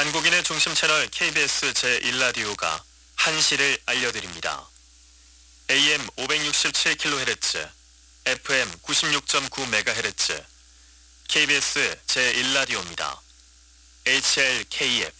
한국인의 중심 채널 KBS 제1라디오가 한시를 알려드립니다. AM 567kHz, FM 96.9MHz, KBS 제1라디오입니다. HLKF